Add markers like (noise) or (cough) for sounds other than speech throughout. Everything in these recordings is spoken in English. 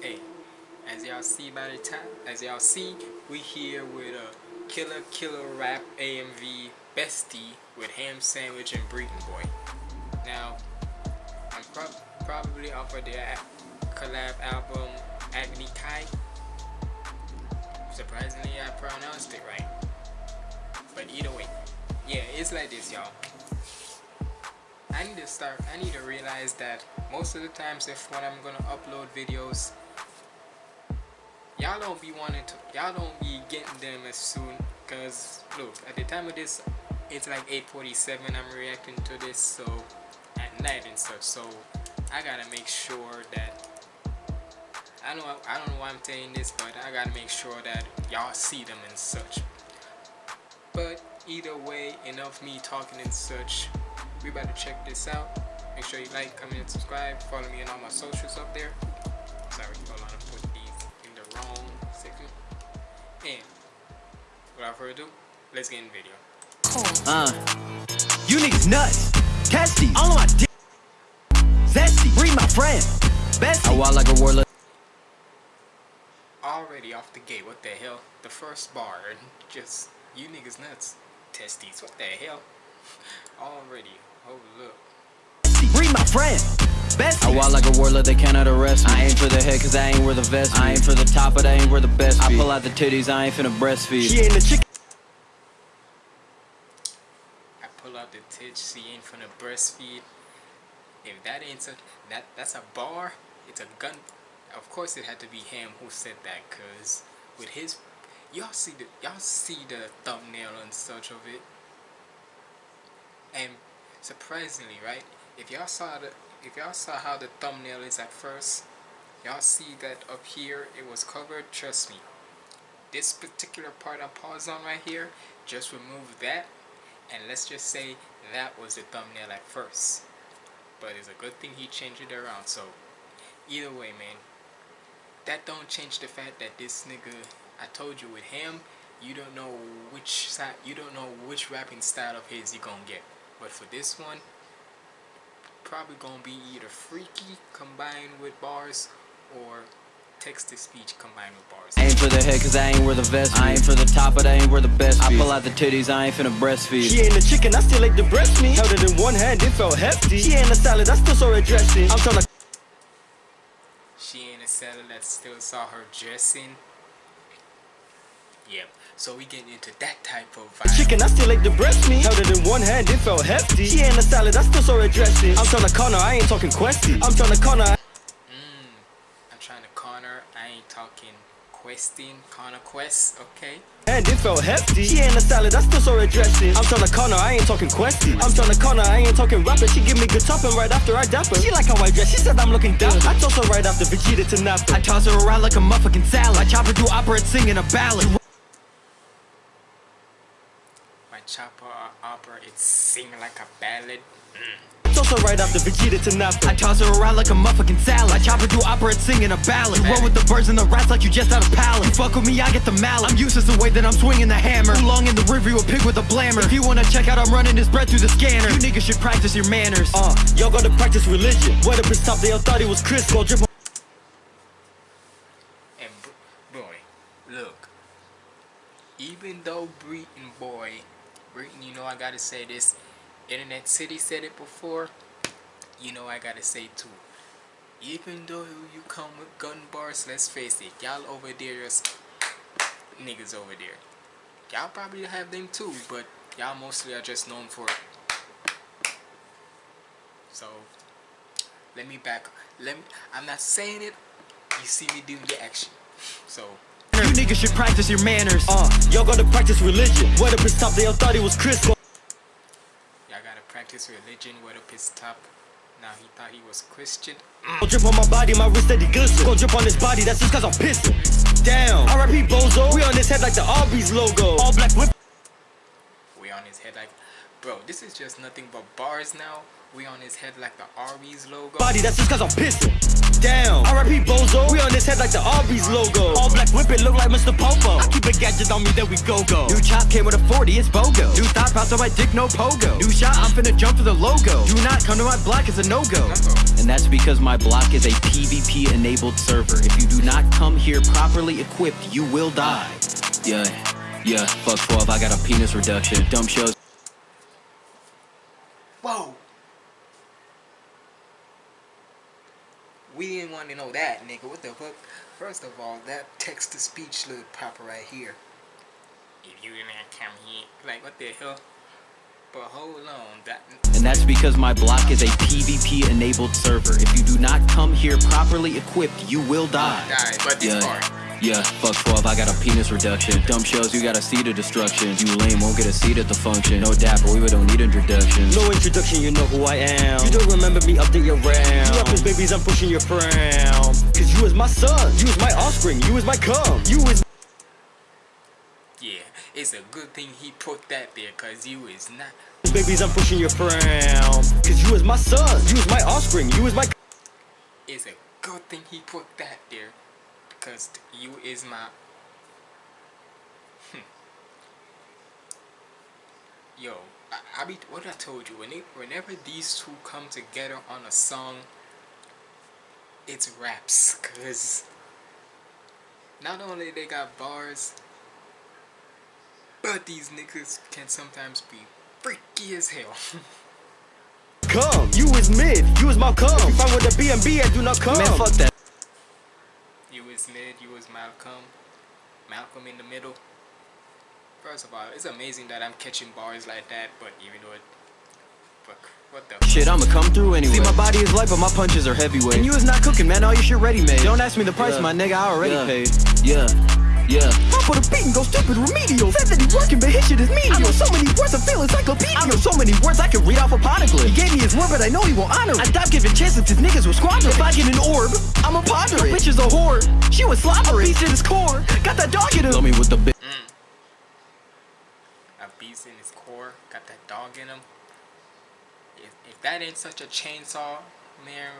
Hey, as y'all see by the time, as y'all see, we here with a Killer Killer Rap AMV Bestie with Ham Sandwich and Breeton Boy. Now, I'm pro probably off of their collab album Agni Kai. Surprisingly, I pronounced it right. But either way, yeah, it's like this, y'all. I need to start, I need to realize that most of the times if when I'm gonna upload videos, y'all don't be wanting to, y'all don't be getting them as soon, cause look, at the time of this, it's like 8.47, I'm reacting to this, so, at night and stuff, so, I gotta make sure that, I know, I don't know why I'm saying this, but I gotta make sure that y'all see them and such. But, either way, enough me talking and such, we about to check this out. Make sure you like comment and subscribe. Follow me on all my socials up there. Sorry hold on I put these in the wrong section. And without further ado let's get in the video. Uh you niggas nuts. Testy all on my dick zesty read my friend bestie. I walk like a warlord. Already off the gate what the hell? The first bar just you niggas nuts. Testes what the hell? (laughs) Already. look. Read my friend. Bestie. I walk like a warlord, they cannot arrest me. I ain't for the head, cause I ain't where the vest. Be. I ain't for the top, but I ain't where the best. Be. I pull out the titties, I ain't finna breastfeed. She ain't the chicken. I pull out the titties, she ain't finna breastfeed. If that ain't a, that that's a bar, it's a gun. Of course, it had to be him who said that, cause with his, y'all see the y'all see the thumbnail and such of it, and surprisingly right if y'all saw the if y'all saw how the thumbnail is at first y'all see that up here it was covered trust me. This particular part I paused on right here just remove that and let's just say that was the thumbnail at first. But it's a good thing he changed it around so either way man that don't change the fact that this nigga I told you with him you don't know which side you don't know which rapping style of his you gonna get but for this one, probably gonna be either freaky combined with bars or text-to-speech combined with bars. I ain't for the head cause I ain't where the vest I ain't for the top but I ain't where the best I pull out the titties, I ain't finna breastfeed. She ain't a chicken, I still like the breast meat. Held it in one hand, it felt hefty. She ain't a salad, I still saw her dressing. I'm tryna She ain't a salad, that still saw her dressing. Yep. So we getting into that type of vibe. Chicken, I still like the breast meat. Held it in one hand, it felt hefty. She ain't a salad, I still saw her dressing. I'm trying to corner, I ain't talking questy. I'm trying to corner. Mmm. I'm trying to corner, I ain't talking questing, corner quest, okay? And it felt hefty. She ain't a salad, I still saw her dressing. I'm trying to corner, I ain't talking questy. I'm trying to corner, I ain't talking rapper. She give me good topping right after I dap her. She like how I dress, she said I'm looking dapper. I toss her right after Vegeta to Nappa. I toss her around like a motherfucking salad. I chop her do opera and singing a ballad. Chopper opera, it's singing like a ballad. Mm. Also right off the Vegeta to Nappa. I toss her around like a motherfucking salad. I chop her do opera and singing a ballad. You run with the birds and the rats like you just out of palace. You fuck with me, I get the mallet. I'm useless the way that I'm swinging the hammer. Too long in the review, a pig with a blammer. If you wanna check out, I'm running this bread through the scanner. You niggas should practice your manners. Uh, y'all gotta practice religion. Wet up his top, they all thought he was Chris. Go drip And boy, look. Even though Breeton Boy you know I gotta say this. Internet City said it before. You know I gotta say too. Even though you come with gun bars, let's face it, y'all over there is niggas over there. Y'all probably have them too, but y'all mostly are just known for it. So let me back let me I'm not saying it, you see me doing the action. So you niggas should practice your manners. Uh, y'all gotta practice religion. What up his top? They all thought he was Chris. Y'all gotta practice religion. What up his top? Now he thought he was Christian. Go drip on my body, my wrist steady glisten. Go drip on his body, that's just cause I'm pissing. Damn. R.I.P. Bozo. We on his head like the Arby's logo. All black whip. We on his head like, bro. This is just nothing but bars now. We on his head like the Arby's logo. Body, that's just cause I'm pissing. Down. RIP Bozo. We on his head like the Arby's logo. All black whip it look like Mr. Popo. I keep a gadget on me, then we go go. New chop came with a 40, it's BOGO. New thought pops on my dick, no pogo. New shot, I'm finna jump for the logo. Do not come to my block, it's a no go. And that's because my block is a PvP enabled server. If you do not come here properly equipped, you will die. Yeah, yeah, fuck 12, I got a penis reduction. Dumb shows. We didn't want to know that, nigga. What the fuck? First of all, that text to speech look proper right here. If you didn't come here, like what the hell? But hold on, that. And that's because my block is a PvP enabled server. If you do not come here properly equipped, you will die. Die, but this Yeah. part. Yeah, fuck 12, I got a penis reduction. Dumb shows, you got a seat of destruction. You lame, won't get a seat at the function. No dap, dapper, we don't need introductions. No introduction, you know who I am. You don't remember me, update your RAM. You rappers, babies, I'm pushing your frown. Cause you is my son, you is my offspring, you is my cum. You is Yeah, it's a good thing he put that there, cause you is not. babies, I'm pushing your frown. Cause you is my son, you is my offspring, you is my It's a good thing he put that there, because you is my. Hmm. Yo, I, I be what I told you when they, whenever these two come together on a song, it's raps, cause not only they got bars, but these niggas can sometimes be freaky as hell. (laughs) come, You is mid, you is my cum. If I'm with a BMB, I do not come. Man, fuck that. You was you was Malcolm. Malcolm in the middle. First of all, it's amazing that I'm catching bars like that, but even though it. Fuck, what the. Shit, I'ma come through anyway. See, my body is light, but my punches are heavyweight. And you is not cooking, man. All your shit ready made. Don't ask me the price, Yeah. my nigga. I already Yeah. paid. Yeah, yeah. I put a beat and go stupid remedial. Said that he working, but his shit is medial. I know so many words, I feel encyclopedia. I know so many words, I can read off a poneglyph. He gave me his word, but I know he won't honor it. I stopped giving chances, his niggas will squander it. If I get an orb, I'ma ponder it. Bitch is a whore. She was slobbering. A beast in his core. Got that dog in him. Love me with the big. Mm. A beast in his core, got that dog in him. If, if that ain't such a chainsaw, man.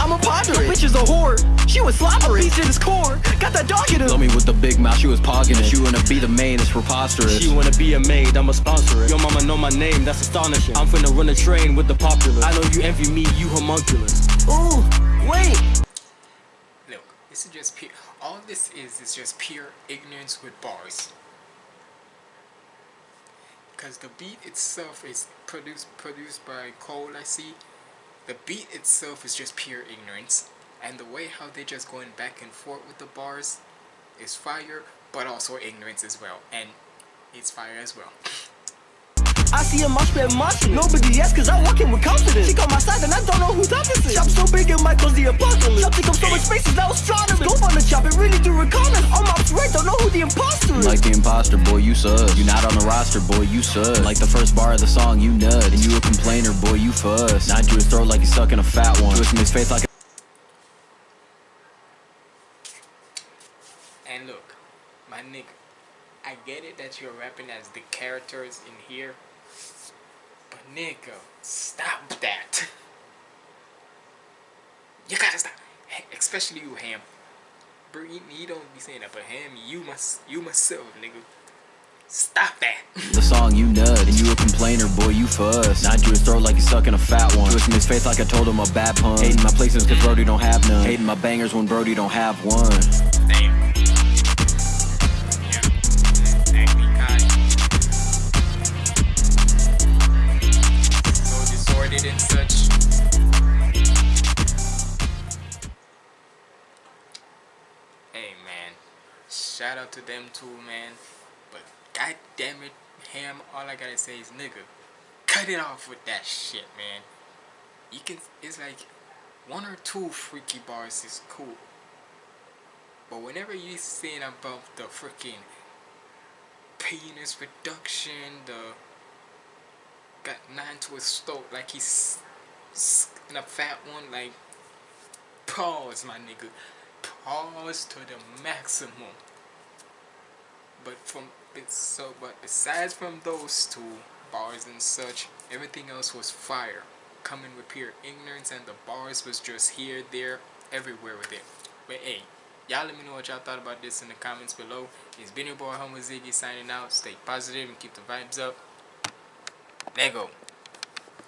I'm a ponder it. Bitch is a whore. She was slobbering. A beast in his core. Got that dog in him. Love me with the big mouth. She was pogging it. She wanna be the main. It's preposterous. She wanna be a maid, I'ma sponsor it. Your mama know my name, that's astonishing. I'm finna run a train with the popular. I know you envy me, you homunculus. Ooh, wait. Look, this is just pure. All this is is just pure ignorance with bars. Because the beat itself is produced produced by Cole, I see. The beat itself is just pure ignorance, and the way how they're just going back and forth with the bars is fire, but also ignorance as well, and it's fire as well. I see a mosh pit mosh Nobody else cause I'm walking with confidence. She on my side and I don't know who's opposite. Chop so big it might cause the apocalypse. Chop take up so much space it's now astronomy. Scope on the chop, it really do reconnaissance. I'm ops right, don't know who the imposter. Like the imposter, boy, you sus. You not on the roster, boy, you sus. Like the first bar of the song, you nut. And you a complainer, boy, you fuss. Not to his throat like he's sucking a fat one. Twisting his face like a And look, my nigga, I get it that you're rapping as the characters in here, but nigga, stop that. (laughs) You gotta stop, especially you, Ham. Bro, he, he don't be saying that, but Ham, you must, you myself, nigga. Stop that. the song, you nut. And you a complainer, boy, you fuss. Not to his throat like he's sucking a fat one. Twisting his face like I told him a bad pun. Hating my places cause Brody don't have none. Hating my bangers when Brody don't have one. Damn. Shout out to them too, man. But god damn it, Ham, all I gotta say is nigga, cut it off with that shit, man. You can, it's like one or two freaky bars is cool. But whenever you saying about the freaking penis reduction, the got nine to his throat like he's in a fat one, like pause, my nigga, pause to the maximum. But from so, but besides from those two bars and such, everything else was fire. coming with pure ignorance and the bars was just here, there, everywhere with it. But hey, y'all let me know what y'all thought about this in the comments below. It's been your boy Homo Ziggy signing out. Stay positive and keep the vibes up. There go.